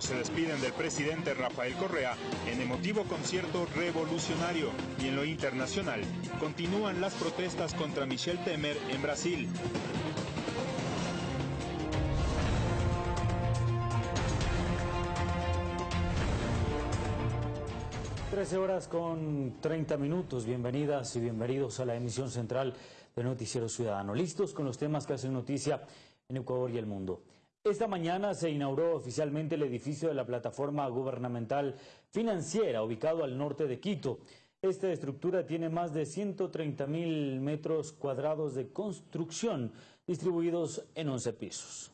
se despiden del presidente Rafael Correa en emotivo concierto revolucionario y en lo internacional continúan las protestas contra Michel Temer en Brasil. 13 horas con 30 minutos. Bienvenidas y bienvenidos a la emisión central de Noticiero Ciudadano. Listos con los temas que hacen noticia en Ecuador y el mundo. Esta mañana se inauguró oficialmente el edificio de la plataforma gubernamental financiera ubicado al norte de Quito. Esta estructura tiene más de 130 mil metros cuadrados de construcción distribuidos en 11 pisos.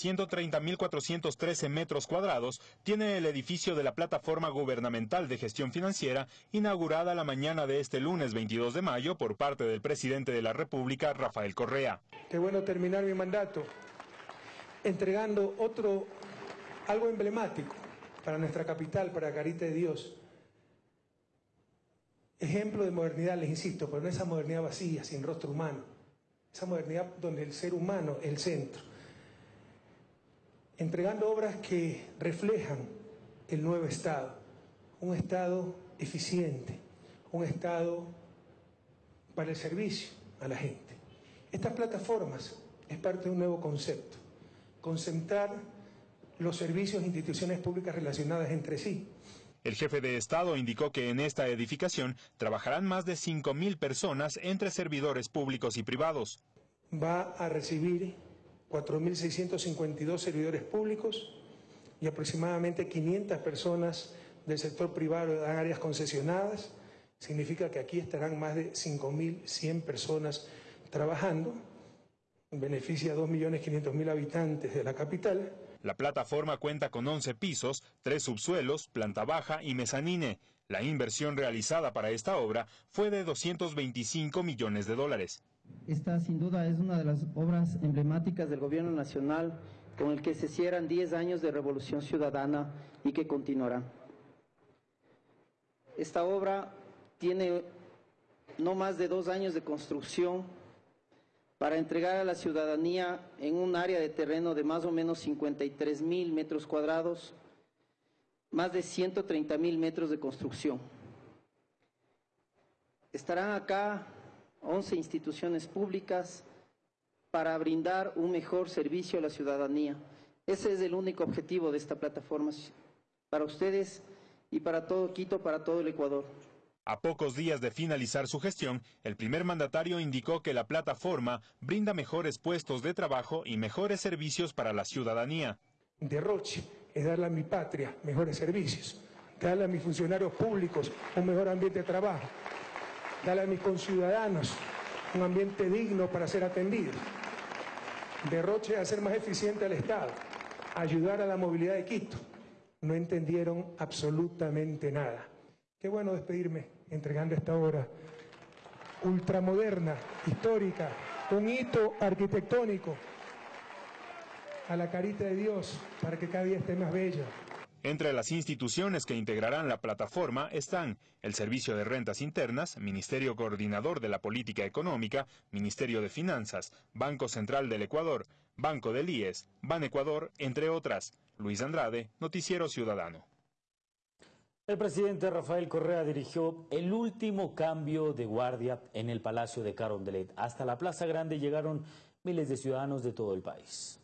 130.413 metros cuadrados tiene el edificio de la Plataforma Gubernamental de Gestión Financiera, inaugurada la mañana de este lunes 22 de mayo por parte del presidente de la República, Rafael Correa. Qué bueno terminar mi mandato entregando otro, algo emblemático para nuestra capital, para Carita de Dios. Ejemplo de modernidad, les insisto, pero no esa modernidad vacía, sin rostro humano. Esa modernidad donde el ser humano es el centro entregando obras que reflejan el nuevo Estado, un Estado eficiente, un Estado para el servicio a la gente. Estas plataformas es parte de un nuevo concepto, concentrar los servicios e instituciones públicas relacionadas entre sí. El jefe de Estado indicó que en esta edificación trabajarán más de 5.000 personas entre servidores públicos y privados. Va a recibir 4.652 servidores públicos y aproximadamente 500 personas del sector privado en áreas concesionadas. Significa que aquí estarán más de 5.100 personas trabajando. Beneficia a 2.500.000 habitantes de la capital. La plataforma cuenta con 11 pisos, 3 subsuelos, planta baja y mezanine. La inversión realizada para esta obra fue de 225 millones de dólares. Esta sin duda es una de las obras emblemáticas del gobierno nacional con el que se cierran 10 años de revolución ciudadana y que continuará. Esta obra tiene no más de dos años de construcción para entregar a la ciudadanía en un área de terreno de más o menos 53 mil metros cuadrados, más de 130 mil metros de construcción. Estarán acá 11 instituciones públicas para brindar un mejor servicio a la ciudadanía. Ese es el único objetivo de esta plataforma para ustedes y para todo Quito, para todo el Ecuador. A pocos días de finalizar su gestión, el primer mandatario indicó que la plataforma brinda mejores puestos de trabajo y mejores servicios para la ciudadanía. Derroche es darle a mi patria mejores servicios, darle a mis funcionarios públicos un mejor ambiente de trabajo, Dale a mis conciudadanos un ambiente digno para ser atendidos. Derroche a hacer más eficiente al Estado, ayudar a la movilidad de Quito. No entendieron absolutamente nada. Qué bueno despedirme entregando esta obra ultramoderna, histórica, un hito arquitectónico a la carita de Dios para que cada día esté más bella. Entre las instituciones que integrarán la plataforma están el Servicio de Rentas Internas, Ministerio Coordinador de la Política Económica, Ministerio de Finanzas, Banco Central del Ecuador, Banco del IES, Ban Ecuador, entre otras. Luis Andrade, Noticiero Ciudadano. El presidente Rafael Correa dirigió el último cambio de guardia en el Palacio de Carondelet. Hasta la Plaza Grande llegaron miles de ciudadanos de todo el país.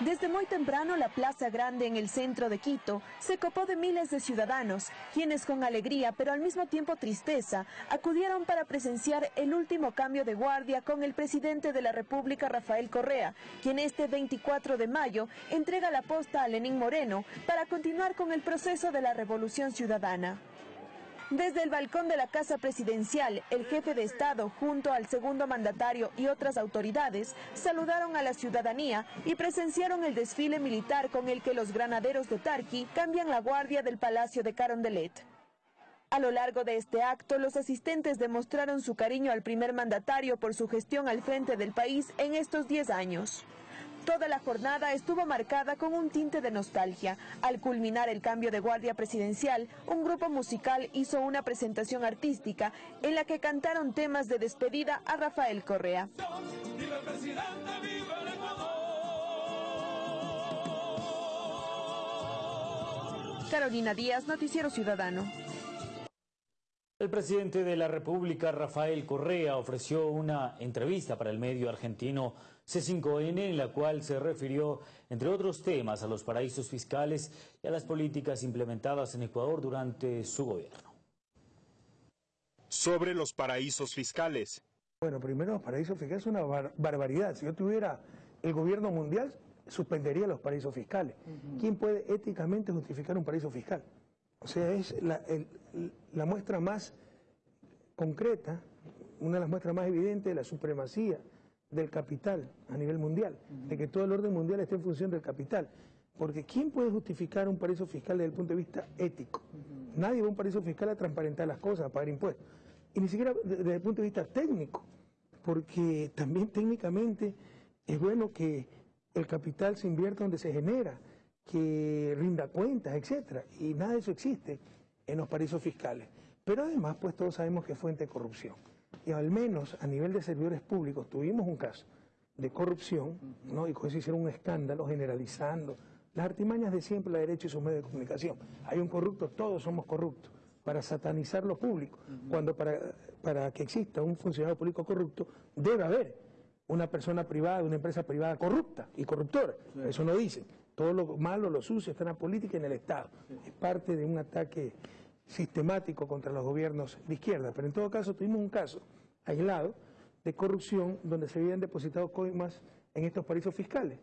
Desde muy temprano, la Plaza Grande en el centro de Quito se copó de miles de ciudadanos, quienes con alegría, pero al mismo tiempo tristeza, acudieron para presenciar el último cambio de guardia con el presidente de la República, Rafael Correa, quien este 24 de mayo entrega la posta a Lenín Moreno para continuar con el proceso de la revolución ciudadana. Desde el balcón de la Casa Presidencial, el jefe de Estado, junto al segundo mandatario y otras autoridades, saludaron a la ciudadanía y presenciaron el desfile militar con el que los granaderos de Tarqui cambian la guardia del Palacio de Carondelet. A lo largo de este acto, los asistentes demostraron su cariño al primer mandatario por su gestión al frente del país en estos 10 años. Toda la jornada estuvo marcada con un tinte de nostalgia. Al culminar el cambio de guardia presidencial, un grupo musical hizo una presentación artística en la que cantaron temas de despedida a Rafael Correa. Carolina Díaz, Noticiero Ciudadano. El presidente de la República, Rafael Correa, ofreció una entrevista para el medio argentino C5N en la cual se refirió, entre otros temas, a los paraísos fiscales y a las políticas implementadas en Ecuador durante su gobierno. Sobre los paraísos fiscales. Bueno, primero los paraísos fiscales es una barbaridad. Si yo tuviera el gobierno mundial, suspendería los paraísos fiscales. ¿Quién puede éticamente justificar un paraíso fiscal? O sea, es la, muestra más concreta, una de las muestras más evidentes de la supremacía del capital a nivel mundial, de que todo el orden mundial esté en función del capital. Porque ¿quién puede justificar un paraíso fiscal desde el punto de vista ético? Nadie va a un paraíso fiscal a transparentar las cosas, a pagar impuestos. Y ni siquiera desde el punto de vista técnico, porque también técnicamente es bueno que el capital se invierta donde se genera que rinda cuentas, etcétera, y nada de eso existe en los paraísos fiscales. Pero además, pues todos sabemos que es fuente de corrupción. Y al menos a nivel de servidores públicos tuvimos un caso de corrupción, ¿no? y con eso hicieron un escándalo generalizando las artimañas de siempre la derecha y sus medios de comunicación. Hay un corrupto, todos somos corruptos, para satanizar lo público, cuando para, para que exista un funcionario público corrupto debe haber una persona privada, una empresa privada corrupta y corruptora. Eso no dicen. Todo lo malo, lo sucio está en la política y en el Estado. Es parte de un ataque sistemático contra los gobiernos de izquierda. Pero en todo caso tuvimos un caso aislado de corrupción donde se habían depositado coimas en estos paraísos fiscales.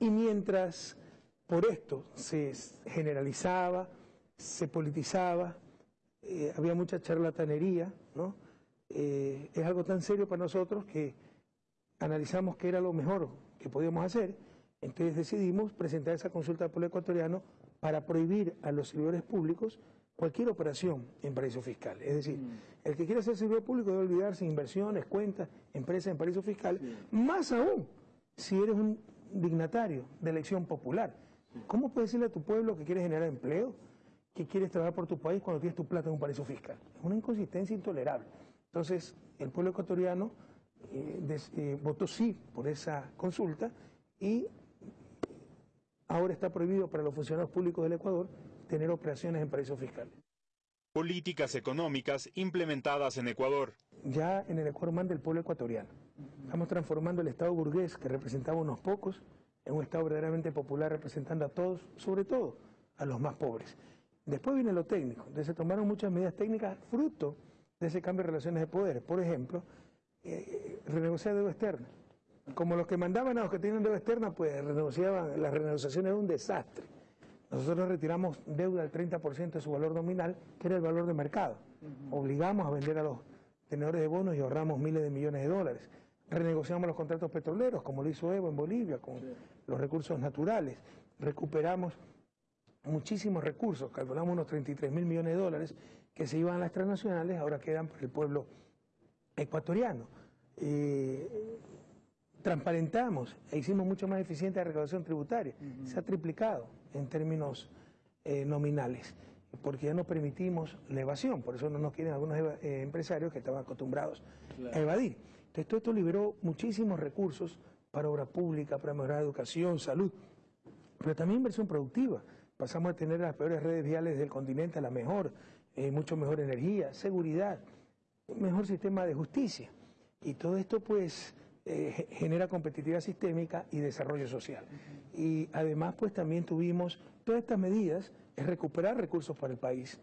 Y mientras por esto se generalizaba, se politizaba, eh, había mucha charlatanería, ¿no? Eh, es algo tan serio para nosotros que analizamos qué era lo mejor que podíamos hacer entonces decidimos presentar esa consulta al pueblo ecuatoriano para prohibir a los servidores públicos cualquier operación en paraíso fiscal. Es decir, mm. el que quiera ser servidor público debe olvidarse inversiones, cuentas, empresas en paraíso fiscal, más aún si eres un dignatario de elección popular. ¿Cómo puedes decirle a tu pueblo que quieres generar empleo, que quieres trabajar por tu país cuando tienes tu plata en un paraíso fiscal? Es una inconsistencia intolerable. Entonces, el pueblo ecuatoriano eh, eh, votó sí por esa consulta y ahora está prohibido para los funcionarios públicos del Ecuador tener operaciones en paraísos fiscales. Políticas económicas implementadas en Ecuador. Ya en el Ecuador manda el pueblo ecuatoriano. Estamos transformando el Estado burgués, que representaba a unos pocos, en un Estado verdaderamente popular representando a todos, sobre todo a los más pobres. Después viene lo técnico, entonces se tomaron muchas medidas técnicas fruto de ese cambio de relaciones de poder. Por ejemplo, eh, renegociar deuda externa. Como los que mandaban a los que tienen deuda externa, pues renegociaban, la renegociación era un desastre. Nosotros retiramos deuda del 30% de su valor nominal, que era el valor de mercado. Obligamos a vender a los tenedores de bonos y ahorramos miles de millones de dólares. Renegociamos los contratos petroleros, como lo hizo Evo en Bolivia, con los recursos naturales. Recuperamos muchísimos recursos, calculamos unos 33 mil millones de dólares que se iban a las transnacionales, ahora quedan para el pueblo ecuatoriano. Eh, transparentamos e hicimos mucho más eficiente la recaudación tributaria. Se ha triplicado en términos eh, nominales, porque ya no permitimos la evasión, por eso no nos quieren algunos eh, empresarios que estaban acostumbrados a evadir. Entonces todo esto liberó muchísimos recursos para obra pública, para mejorar educación, salud, pero también inversión productiva. Pasamos a tener las peores redes viales del continente a la mejor, eh, mucho mejor energía, seguridad, mejor sistema de justicia. Y todo esto pues eh, genera competitividad sistémica y desarrollo social. Y además, pues también tuvimos todas estas medidas, es recuperar recursos para el país,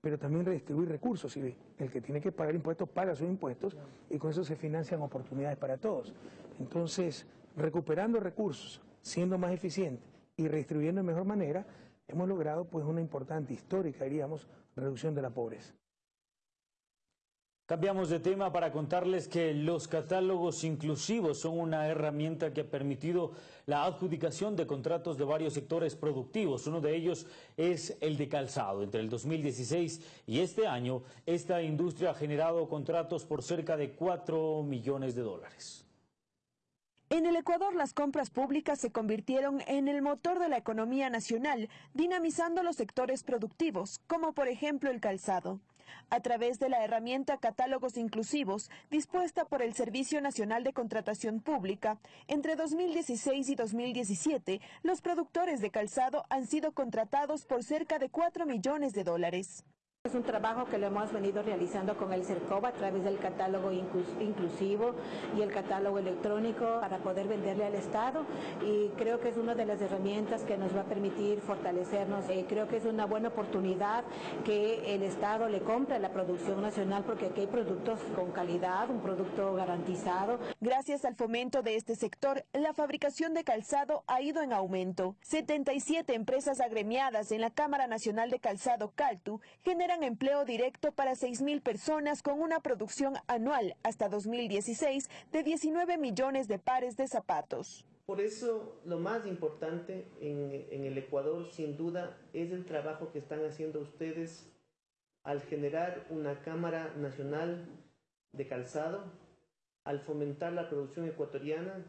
pero también redistribuir recursos. Y el que tiene que pagar impuestos paga sus impuestos y con eso se financian oportunidades para todos. Entonces, recuperando recursos, siendo más eficientes y redistribuyendo de mejor manera, hemos logrado pues una importante, histórica, diríamos, reducción de la pobreza. Cambiamos de tema para contarles que los catálogos inclusivos son una herramienta que ha permitido la adjudicación de contratos de varios sectores productivos. Uno de ellos es el de calzado. Entre el 2016 y este año, esta industria ha generado contratos por cerca de 4 millones de dólares. En el Ecuador las compras públicas se convirtieron en el motor de la economía nacional, dinamizando los sectores productivos, como por ejemplo el calzado. A través de la herramienta Catálogos Inclusivos, dispuesta por el Servicio Nacional de Contratación Pública, entre 2016 y 2017, los productores de calzado han sido contratados por cerca de 4 millones de dólares. Es un trabajo que lo hemos venido realizando con el CERCOBA a través del catálogo inclusivo y el catálogo electrónico para poder venderle al Estado y creo que es una de las herramientas que nos va a permitir fortalecernos. Eh, creo que es una buena oportunidad que el Estado le compre la producción nacional porque aquí hay productos con calidad, un producto garantizado. Gracias al fomento de este sector, la fabricación de calzado ha ido en aumento. 77 empresas agremiadas en la Cámara Nacional de Calzado Caltu generan empleo directo para 6.000 personas con una producción anual hasta 2016 de 19 millones de pares de zapatos. Por eso lo más importante en, en el Ecuador sin duda es el trabajo que están haciendo ustedes al generar una Cámara Nacional de Calzado, al fomentar la producción ecuatoriana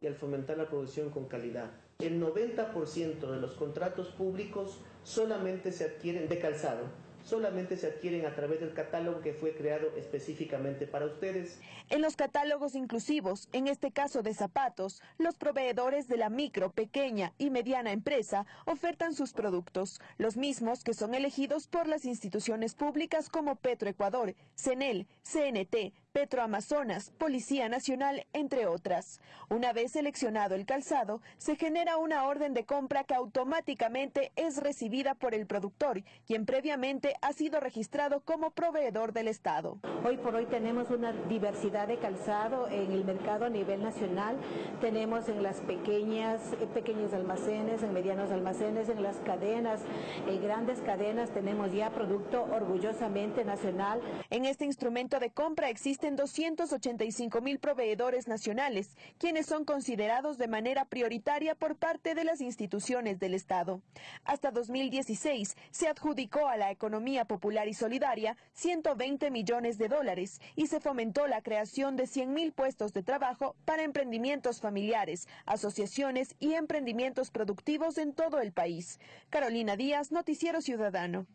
y al fomentar la producción con calidad. El 90% de los contratos públicos solamente se adquieren de calzado solamente se adquieren a través del catálogo que fue creado específicamente para ustedes. En los catálogos inclusivos, en este caso de zapatos, los proveedores de la micro, pequeña y mediana empresa ofertan sus productos, los mismos que son elegidos por las instituciones públicas como Petroecuador, CENEL, CNT, Petroamazonas, Policía Nacional, entre otras. Una vez seleccionado el calzado, se genera una orden de compra que automáticamente es recibida por el productor, quien previamente ha sido registrado como proveedor del Estado. Hoy por hoy tenemos una diversidad de calzado en el mercado a nivel nacional. Tenemos en las pequeñas, eh, pequeños almacenes, en medianos almacenes, en las cadenas, en grandes cadenas tenemos ya producto orgullosamente nacional. En este instrumento de compra existen 285 mil proveedores nacionales, quienes son considerados de manera prioritaria por parte de las instituciones del Estado. Hasta 2016 se adjudicó a la economía popular y solidaria 120 millones de dólares y se fomentó la creación de 100 mil puestos de trabajo para emprendimientos familiares, asociaciones y emprendimientos productivos en todo el país. Carolina Díaz, Noticiero Ciudadano.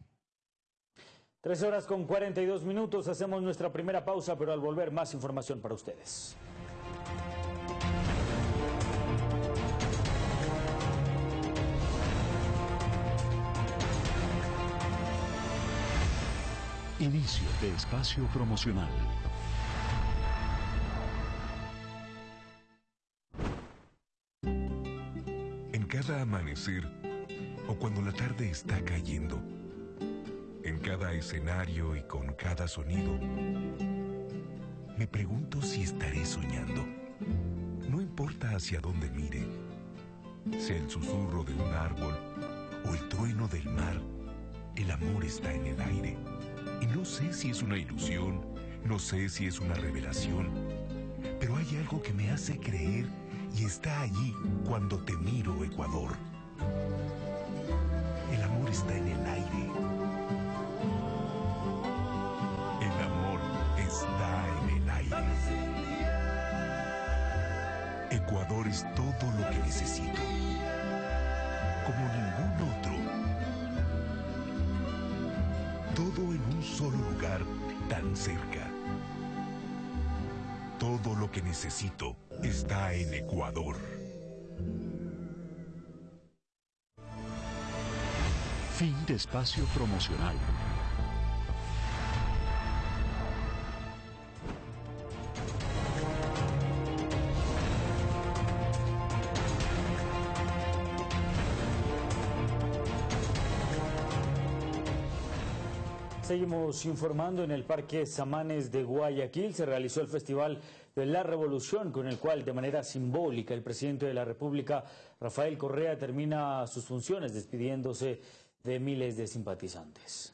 Tres horas con 42 minutos, hacemos nuestra primera pausa, pero al volver más información para ustedes. Inicio de espacio promocional. En cada amanecer o cuando la tarde está cayendo, en cada escenario y con cada sonido. Me pregunto si estaré soñando. No importa hacia dónde mire, sea el susurro de un árbol o el trueno del mar, el amor está en el aire. Y no sé si es una ilusión, no sé si es una revelación, pero hay algo que me hace creer y está allí cuando te miro, Ecuador. El amor está en el aire Es todo lo que necesito. Como ningún otro. Todo en un solo lugar tan cerca. Todo lo que necesito está en Ecuador. Fin de espacio promocional. Seguimos informando en el Parque Samanes de Guayaquil. Se realizó el Festival de la Revolución, con el cual, de manera simbólica, el presidente de la República, Rafael Correa, termina sus funciones despidiéndose de miles de simpatizantes.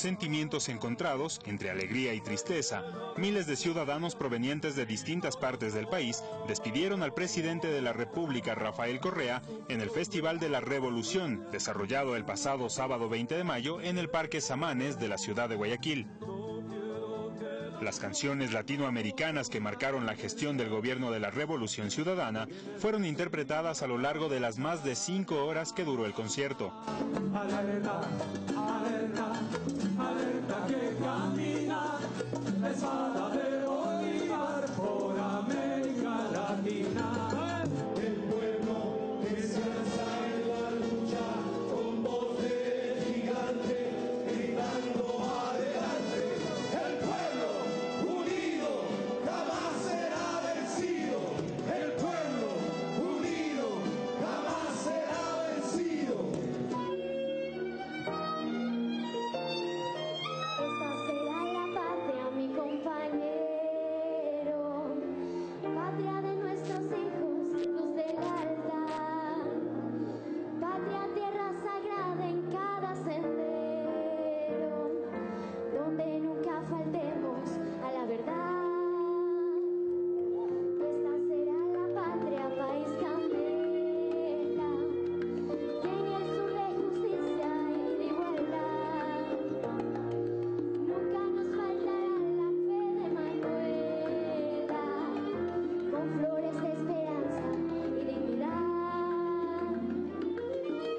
Sentimientos encontrados, entre alegría y tristeza, miles de ciudadanos provenientes de distintas partes del país despidieron al presidente de la República, Rafael Correa, en el Festival de la Revolución, desarrollado el pasado sábado 20 de mayo en el Parque Samanes de la ciudad de Guayaquil. Las canciones latinoamericanas que marcaron la gestión del gobierno de la Revolución Ciudadana fueron interpretadas a lo largo de las más de cinco horas que duró el concierto.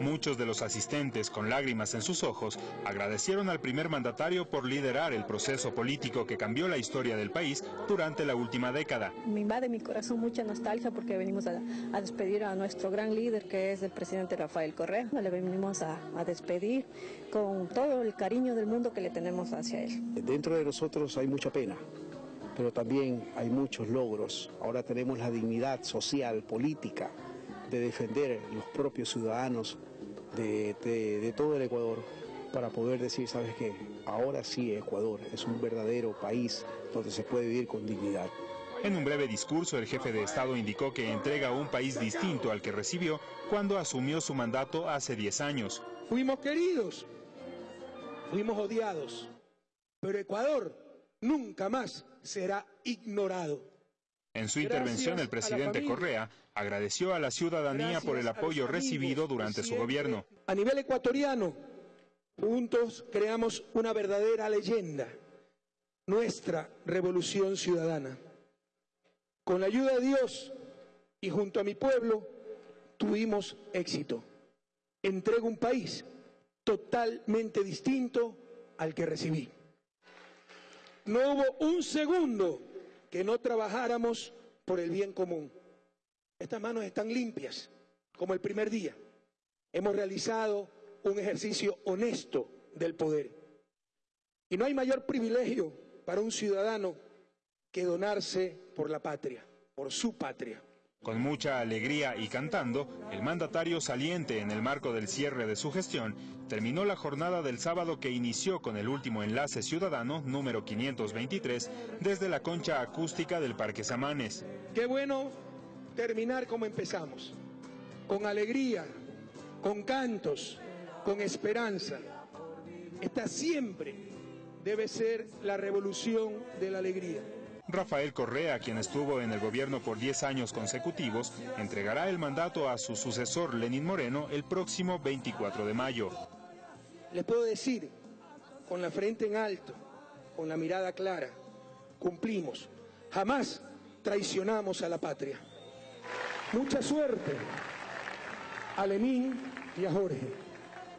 Muchos de los asistentes, con lágrimas en sus ojos, agradecieron al primer mandatario por liderar el proceso político que cambió la historia del país durante la última década. Me invade mi corazón mucha nostalgia porque venimos a, despedir a nuestro gran líder que es el presidente Rafael Correa. Le venimos a, a despedir con todo el cariño del mundo que le tenemos hacia él. Dentro de nosotros hay mucha pena pero también hay muchos logros. Ahora tenemos la dignidad social, política, de defender los propios ciudadanos de, todo el Ecuador para poder decir, sabes qué, ahora sí Ecuador es un verdadero país donde se puede vivir con dignidad. En un breve discurso, el jefe de Estado indicó que entrega un país distinto al que recibió cuando asumió su mandato hace 10 años. Fuimos queridos, fuimos odiados, pero Ecuador nunca más será ignorado. En su intervención, el presidente Correa agradeció a la ciudadanía por el apoyo recibido durante su gobierno. A nivel ecuatoriano, juntos creamos una verdadera leyenda, nuestra revolución ciudadana. Con la ayuda de Dios y junto a mi pueblo, tuvimos éxito. Entrego un país totalmente distinto al que recibí. No hubo un segundo que no trabajáramos por el bien común. Estas manos están limpias, como el primer día. Hemos realizado un ejercicio honesto del poder. Y no hay mayor privilegio para un ciudadano que donarse por la patria, por su patria. Con mucha alegría y cantando, el mandatario saliente en el marco del cierre de su gestión terminó la jornada del sábado que inició con el último enlace ciudadano número 523 desde la concha acústica del Parque Samanes. Qué bueno terminar como empezamos, con alegría, con cantos, con esperanza. Esta siempre debe ser la revolución de la alegría. Rafael Correa, quien estuvo en el gobierno por 10 años consecutivos, entregará el mandato a su sucesor Lenín Moreno el próximo 24 de mayo. Les puedo decir, con la frente en alto, con la mirada clara, cumplimos. Jamás traicionamos a la patria. Mucha suerte a Lenín y a Jorge.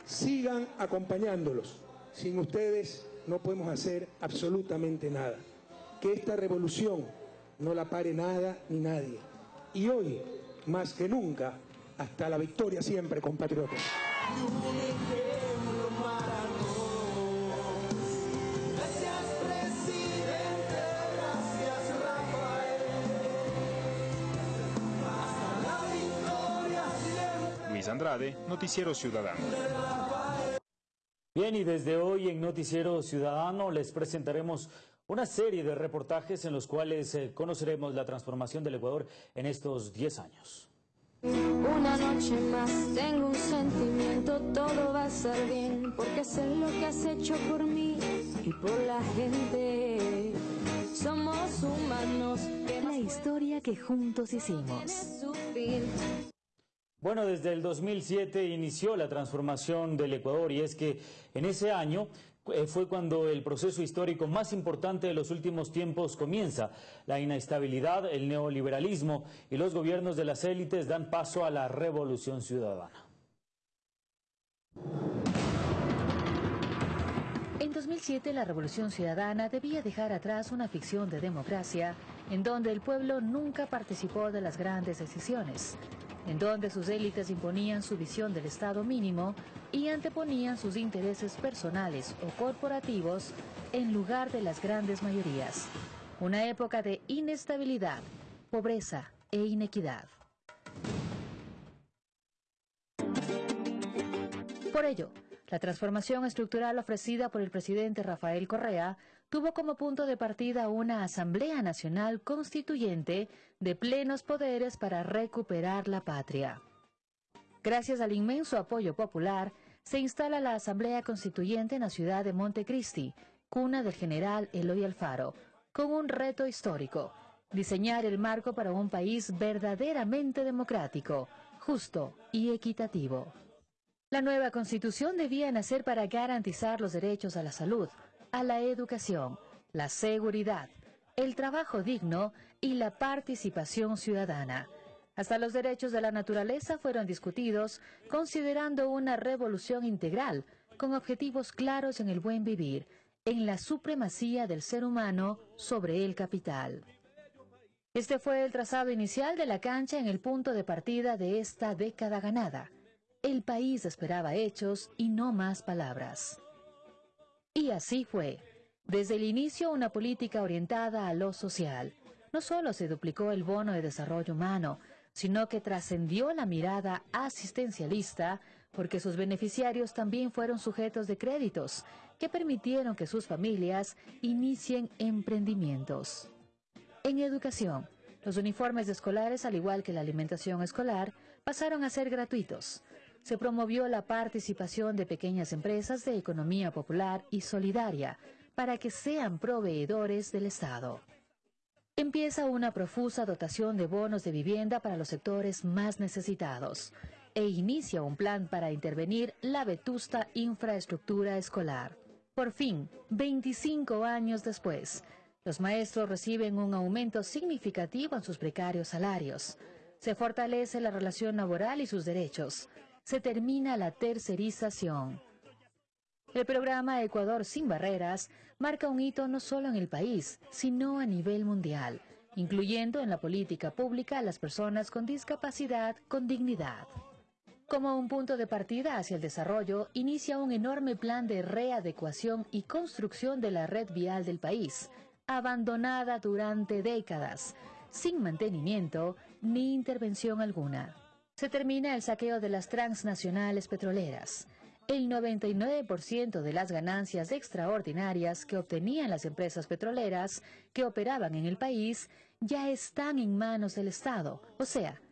Sigan acompañándolos. Sin ustedes no podemos hacer absolutamente nada que esta revolución no la pare nada ni nadie. Y hoy, más que nunca, hasta la victoria siempre, compatriotas. Luis Andrade, Noticiero Ciudadano. Bien, y desde hoy en Noticiero Ciudadano les presentaremos una serie de reportajes en los cuales eh, conoceremos la transformación del Ecuador en estos 10 años. Una noche más tengo un sentimiento, todo va a estar bien, porque sé lo que has hecho por mí y por la gente. Somos humanos. La historia que juntos hicimos. Bueno, desde el 2007 inició la transformación del Ecuador y es que en ese año eh, fue cuando el proceso histórico más importante de los últimos tiempos comienza. La inestabilidad, el neoliberalismo y los gobiernos de las élites dan paso a la revolución ciudadana. En 2007 la Revolución Ciudadana debía dejar atrás una ficción de democracia en donde el pueblo nunca participó de las grandes decisiones, en donde sus élites imponían su visión del Estado mínimo y anteponían sus intereses personales o corporativos en lugar de las grandes mayorías. Una época de inestabilidad, pobreza e inequidad. Por ello, la transformación estructural ofrecida por el presidente Rafael Correa tuvo como punto de partida una Asamblea Nacional Constituyente de plenos poderes para recuperar la patria. Gracias al inmenso apoyo popular, se instala la Asamblea Constituyente en la ciudad de Montecristi, cuna del general Eloy Alfaro, con un reto histórico, diseñar el marco para un país verdaderamente democrático, justo y equitativo. La nueva constitución debía nacer para garantizar los derechos a la salud, a la educación, la seguridad, el trabajo digno y la participación ciudadana. Hasta los derechos de la naturaleza fueron discutidos considerando una revolución integral con objetivos claros en el buen vivir, en la supremacía del ser humano sobre el capital. Este fue el trazado inicial de la cancha en el punto de partida de esta década ganada. El país esperaba hechos y no más palabras. Y así fue. Desde el inicio una política orientada a lo social. No solo se duplicó el bono de desarrollo humano, sino que trascendió la mirada asistencialista porque sus beneficiarios también fueron sujetos de créditos que permitieron que sus familias inicien emprendimientos. En educación, los uniformes escolares, al igual que la alimentación escolar, pasaron a ser gratuitos se promovió la participación de pequeñas empresas de economía popular y solidaria para que sean proveedores del Estado. Empieza una profusa dotación de bonos de vivienda para los sectores más necesitados e inicia un plan para intervenir la vetusta infraestructura escolar. Por fin, 25 años después, los maestros reciben un aumento significativo en sus precarios salarios. Se fortalece la relación laboral y sus derechos se termina la tercerización. El programa Ecuador sin Barreras marca un hito no solo en el país, sino a nivel mundial, incluyendo en la política pública a las personas con discapacidad con dignidad. Como un punto de partida hacia el desarrollo, inicia un enorme plan de readecuación y construcción de la red vial del país, abandonada durante décadas, sin mantenimiento ni intervención alguna se termina el saqueo de las transnacionales petroleras. El 99% de las ganancias extraordinarias que obtenían las empresas petroleras que operaban en el país ya están en manos del Estado, o sea,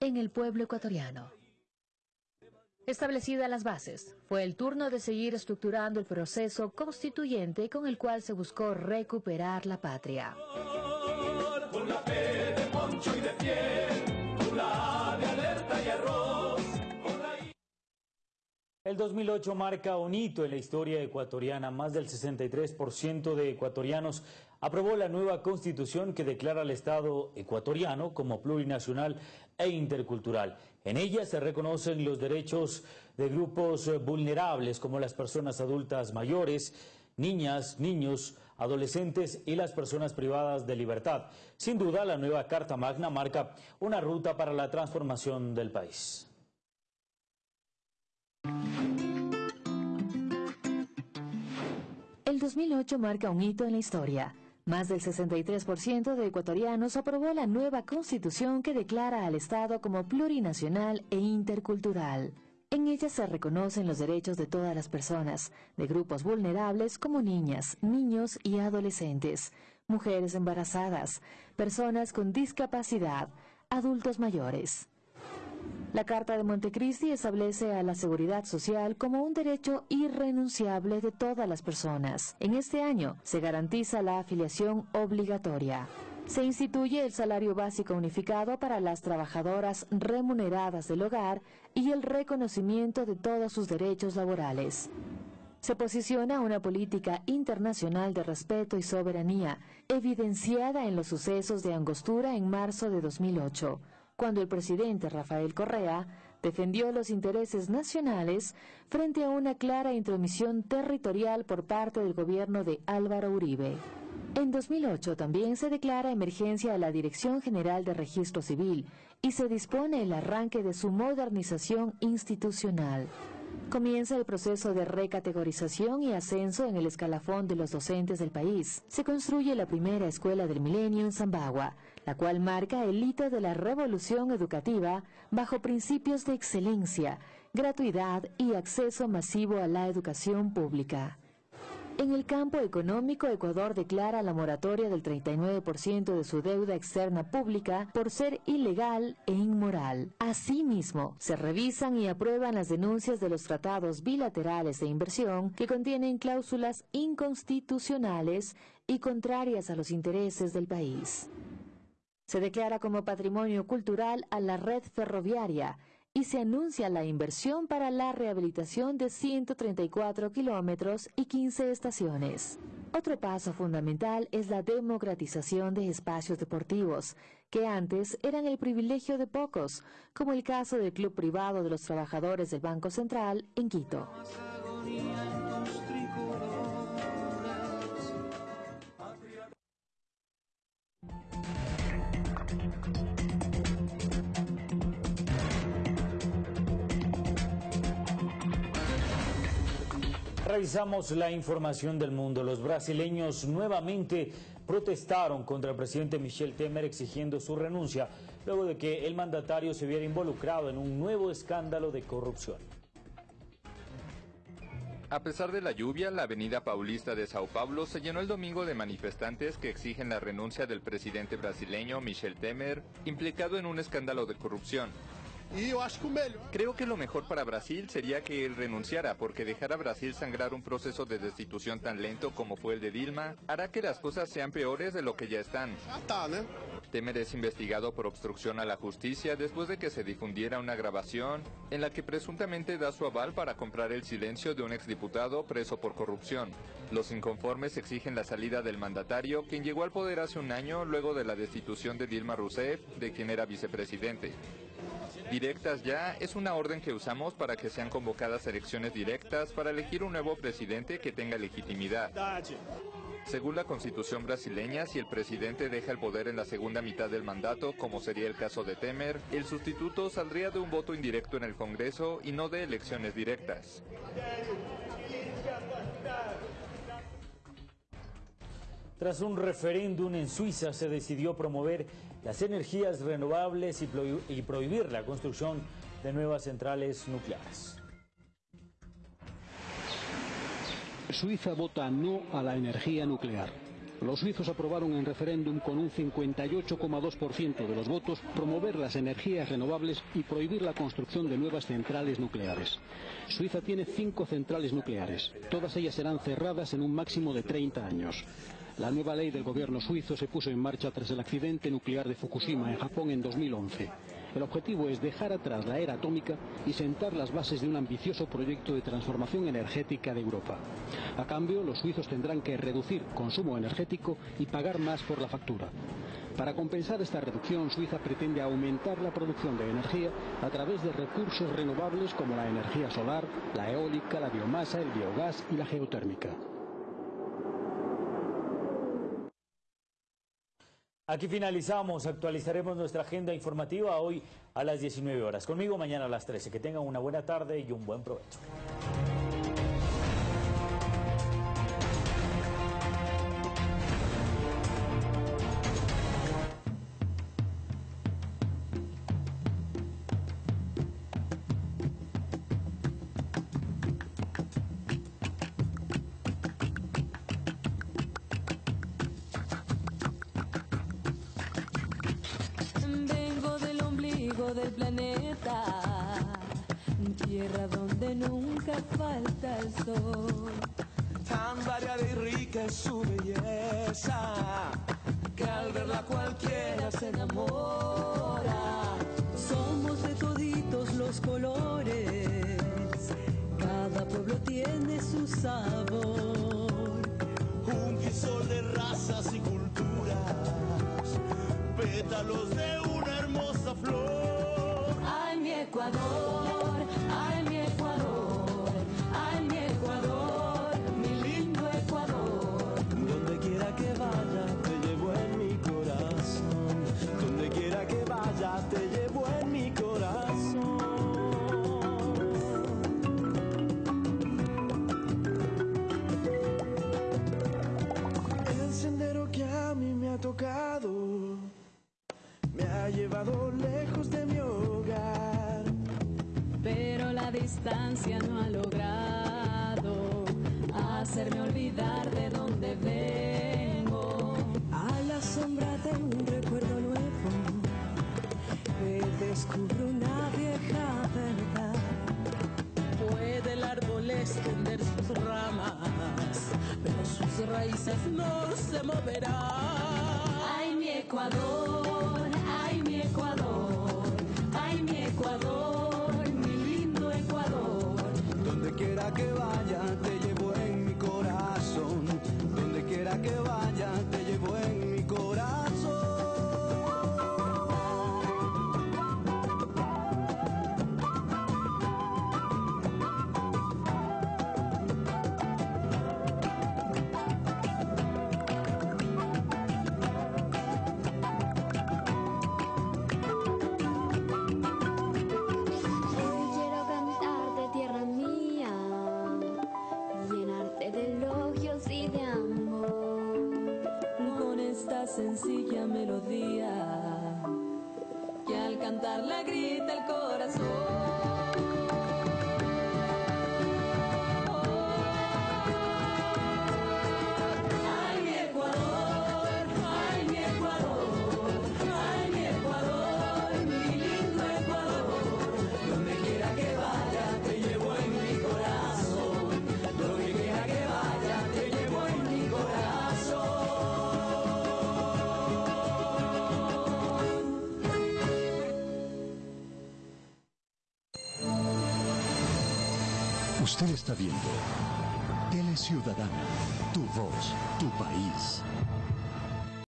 en el pueblo ecuatoriano. Establecidas las bases, fue el turno de seguir estructurando el proceso constituyente con el cual se buscó recuperar la patria. El 2008 marca un hito en la historia ecuatoriana. Más del 63% de ecuatorianos aprobó la nueva constitución que declara al Estado ecuatoriano como plurinacional e intercultural. En ella se reconocen los derechos de grupos vulnerables como las personas adultas mayores, niñas, niños, adolescentes y las personas privadas de libertad. Sin duda, la nueva Carta Magna marca una ruta para la transformación del país. El 2008 marca un hito en la historia. Más del 63% de ecuatorianos aprobó la nueva constitución que declara al Estado como plurinacional e intercultural. En ella se reconocen los derechos de todas las personas, de grupos vulnerables como niñas, niños y adolescentes, mujeres embarazadas, personas con discapacidad, adultos mayores. La Carta de Montecristi establece a la seguridad social como un derecho irrenunciable de todas las personas. En este año se garantiza la afiliación obligatoria. Se instituye el salario básico unificado para las trabajadoras remuneradas del hogar y el reconocimiento de todos sus derechos laborales. se posiciona una política internacional de respeto y soberanía, evidenciada en los sucesos de Angostura en marzo de 2008, cuando el presidente Rafael Correa defendió los intereses nacionales frente a una clara intromisión territorial por parte del gobierno de Álvaro Uribe. En 2008 también se declara emergencia a la Dirección General de Registro Civil y se dispone el arranque de su modernización institucional. Comienza el proceso de recategorización y ascenso en el escalafón de los docentes del país. Se construye la primera escuela del milenio en Zambagua, la cual marca el hito de la revolución educativa bajo principios de excelencia, gratuidad y acceso masivo a la educación pública. En el campo económico, Ecuador declara la moratoria del 39% de su deuda externa pública por ser ilegal e inmoral. Asimismo, se revisan y aprueban las denuncias de los tratados bilaterales de inversión que contienen cláusulas inconstitucionales y contrarias a los intereses del país. Se declara como patrimonio cultural a la red ferroviaria y se anuncia la inversión para la rehabilitación de 134 kilómetros y 15 estaciones. Otro paso fundamental es la democratización de espacios deportivos, que antes eran el privilegio de pocos, como el caso del Club Privado de los Trabajadores del Banco Central en Quito. Revisamos la información del mundo. Los brasileños nuevamente protestaron contra el presidente Michel Temer exigiendo su renuncia luego de que el mandatario se viera involucrado en un nuevo escándalo de corrupción. A pesar de la lluvia, la avenida Paulista de Sao Paulo se llenó el domingo de manifestantes que exigen la renuncia del presidente brasileño Michel Temer, implicado en un escándalo de corrupción. Creo que lo mejor para Brasil sería que él renunciara, porque dejar a Brasil sangrar un proceso de destitución tan lento como fue el de Dilma hará que las cosas sean peores de lo que ya están. Temer es investigado por obstrucción a la justicia después de que se difundiera una grabación en la que presuntamente da su aval para comprar el silencio de un exdiputado preso por corrupción. Los inconformes exigen la salida del mandatario, quien llegó al poder hace un año luego de la destitución de Dilma Rousseff, de quien era vicepresidente. Directas ya es una orden que usamos para que sean convocadas elecciones directas para elegir un nuevo presidente que tenga legitimidad. Según la constitución brasileña, si el presidente deja el poder en la segunda mitad del mandato, como sería el caso de Temer, el sustituto saldría de un voto indirecto en el Congreso y no de elecciones directas. Tras un referéndum en Suiza se decidió promover las energías renovables y, prohibir la construcción de nuevas centrales nucleares. Suiza vota no a la energía nuclear. Los suizos aprobaron en referéndum con un 58,2% de los votos promover las energías renovables y prohibir la construcción de nuevas centrales nucleares. Suiza tiene cinco centrales nucleares. Todas ellas serán cerradas en un máximo de 30 años. La nueva ley del gobierno suizo se puso en marcha tras el accidente nuclear de Fukushima en Japón en 2011. El objetivo es dejar atrás la era atómica y sentar las bases de un ambicioso proyecto de transformación energética de Europa. A cambio, los suizos tendrán que reducir consumo energético y pagar más por la factura. Para compensar esta reducción, Suiza pretende aumentar la producción de energía a través de recursos renovables como la energía solar, la eólica, la biomasa, el biogás y la geotérmica. Aquí finalizamos, actualizaremos nuestra agenda informativa hoy a las 19 horas. Conmigo mañana a las 13. Que tengan una buena tarde y un buen provecho. planeta, tierra donde nunca falta el sol. Tan variada y rica es su belleza, que al verla cualquiera se enamora. Somos de toditos los colores, cada pueblo tiene su sabor. Un sol de razas y culturas, pétalos de una hermosa flor. Salvador. no ha logrado hacerme olvidar de dónde vengo. A la sombra de un recuerdo nuevo me descubro una vieja verdad. Puede el árbol extender sus ramas, pero sus raíces no se moverán. Ay, mi Ecuador. Usted está viendo Tele Ciudadana, tu voz, tu país.